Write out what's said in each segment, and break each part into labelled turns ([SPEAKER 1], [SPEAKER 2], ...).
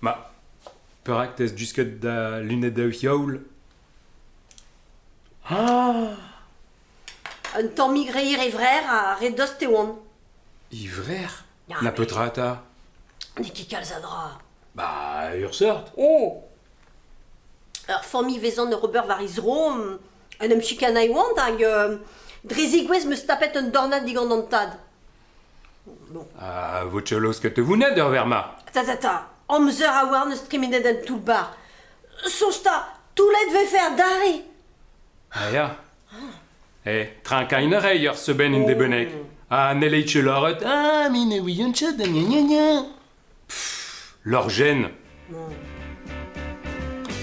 [SPEAKER 1] Ma, perak tez jusket da lunet da yaoul
[SPEAKER 2] Ah!
[SPEAKER 3] Un tamm migreir e vrer a redost e oan.
[SPEAKER 1] Ivrer
[SPEAKER 3] Ya,
[SPEAKER 1] Na
[SPEAKER 3] mais-
[SPEAKER 1] petrata
[SPEAKER 3] Ne ket kalz a dra.
[SPEAKER 1] Bah, ur sort
[SPEAKER 3] Oh. Ur fammi vezan ur ober var iz rom, un em chikan ai oant hag euh, drezi gwez meus tapet un dornad digant an tad.
[SPEAKER 1] Ah, vot cholos ket te ur verma
[SPEAKER 3] Ta ta ta, amzer a war neus tremenet an tout bar. Sonj ta, toulet ve fer dare.
[SPEAKER 1] Ah ya Eh, trankain a rei ur seben in de benek Ah, ne leit cheloret Ah, mi ne ouion chet da gna gna gna Lor gêne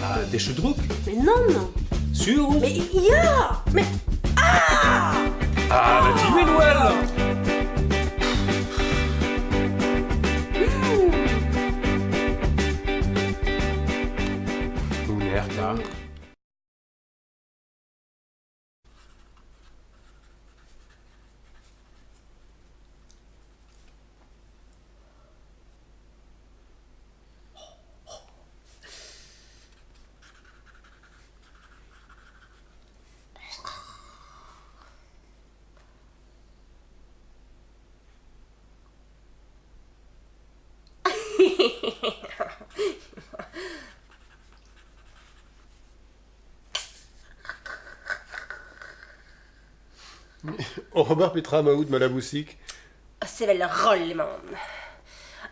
[SPEAKER 1] Ah, des choudrouk
[SPEAKER 3] Mais non, non.
[SPEAKER 1] Sur ou
[SPEAKER 3] Mais ya Mais
[SPEAKER 1] Ah, la timé noël
[SPEAKER 2] On rebar petra maout ma la boussik.
[SPEAKER 4] Sevel roll le man.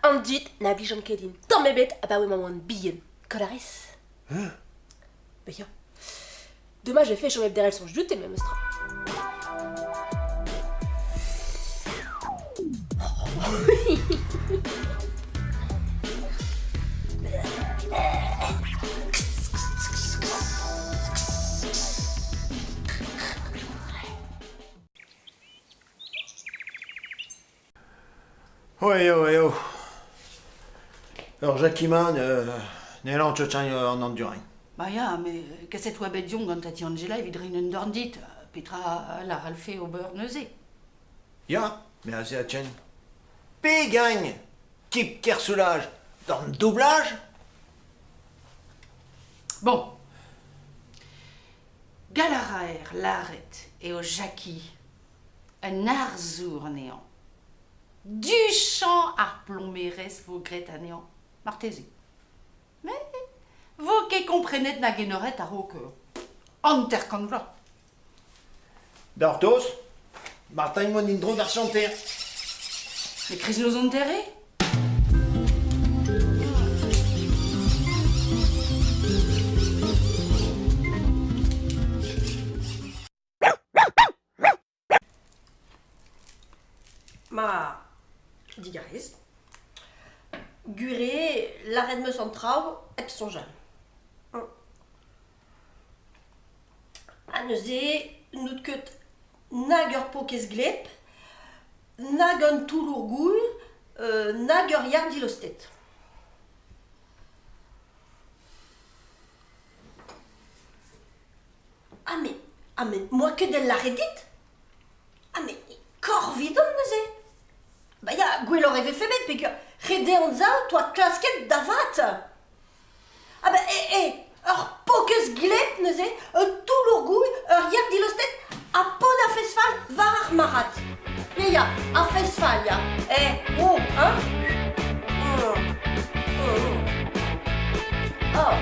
[SPEAKER 4] An dit na blijon kedin. Tamm me bet a ba ma oan bihan. Kolaris. Be yo. Dommage, j'ai fait chomep derrière son jute et même
[SPEAKER 5] Ouais, yo, ouais, yo. Alors, Jacquiman, euh, Nélan Tchotchan en Andurin.
[SPEAKER 6] Ba ya, me kaset oa bet dion gant tati Angela evit rin un dorndit, petra la ralfe o beur neuze.
[SPEAKER 5] Ya, mais assez à Tchen. P gagne Kip Kersoulage dans le doublage
[SPEAKER 6] Bon. Galaraer, l'arrête et au jacqui, un arzour néant. Du champ ar plomberes vos gret à néant. Martési. Mais, vos que comprenet na genoret ar au cœur. Anterkandla.
[SPEAKER 5] Dartos Martin Monindro d'Archanter.
[SPEAKER 6] Les crises nos enterrés
[SPEAKER 3] Ma digariz. Gure, la red meus an traoù, ep son jan. A neuze, nout ket nag ur pokez glep, nag an toulour goull, euh, nag ur dilostet. Ah mais, ah mais, moi que del la redit Ah mais, kor vidon gwellor eve febet, pek rede an za, toa klasket davat. Ah ba, e, e, ur pokez glep neuze, un toulour goull, ur yer dilostet, a pod a fesfal var ar marat. Me ya, a fesfal ya. Eh, oh, hein? Mm. Mm. Oh.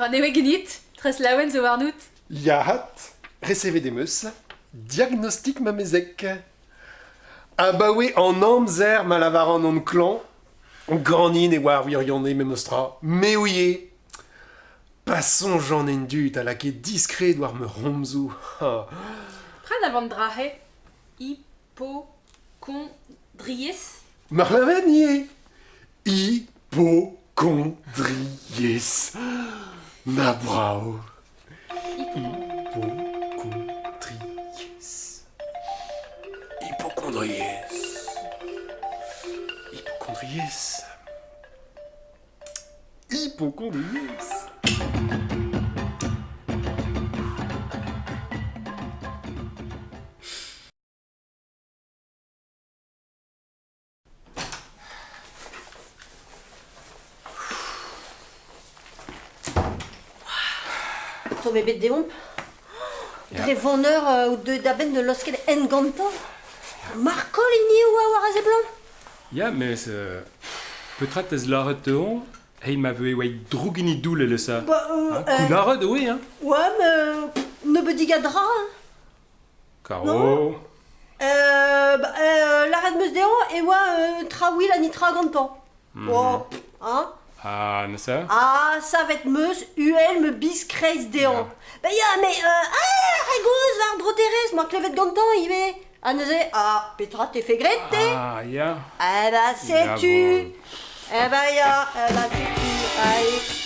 [SPEAKER 4] Pranewe genit, tres lawen zo warnout.
[SPEAKER 2] Yahat, meus, diagnostic ma mezek. Abawe en amzer malavaran on clan, granin et war virion me mostra, me ouye. Passons j'en en dut à la est discret doit me romzu. Ah.
[SPEAKER 4] Prends avant drahe. Hypochondries.
[SPEAKER 2] Marlavanier. Hypochondries. Nabrao. Hypochondries. Hypochondries. Hypochondries. Hypochondries.
[SPEAKER 3] Ton bébé de déompe Drevonneur euh, ou de daben de losket en gantan Marco ligné ou a blanc
[SPEAKER 1] Ja, mais euh, peut-être es laret de on, hey ma veu wei drougini doule le sa.
[SPEAKER 3] Bah, euh,
[SPEAKER 1] Hein,
[SPEAKER 3] euh,
[SPEAKER 1] Coularet, oui, hein.
[SPEAKER 3] Ouais, mais ne me digadra. hein.
[SPEAKER 1] Caro.
[SPEAKER 3] Euh, bah, euh, l'arrêt de meus déon et ouais, euh, traoui la nitra gantan. Bon, hein
[SPEAKER 1] Ah, ne ça?
[SPEAKER 3] Ah, ça va être meus, UL me bis kreis déon. Bah ya, mais euh, ah, regouz var droteres, moi clevet gantan, il va. Ah, ne sais, ah, Petra, t'es fait grette,
[SPEAKER 1] Ah, ja.
[SPEAKER 3] Eh bah,
[SPEAKER 1] Ja,
[SPEAKER 3] sais-tu. Eh bah, ya, eh bah, sais-tu Allez,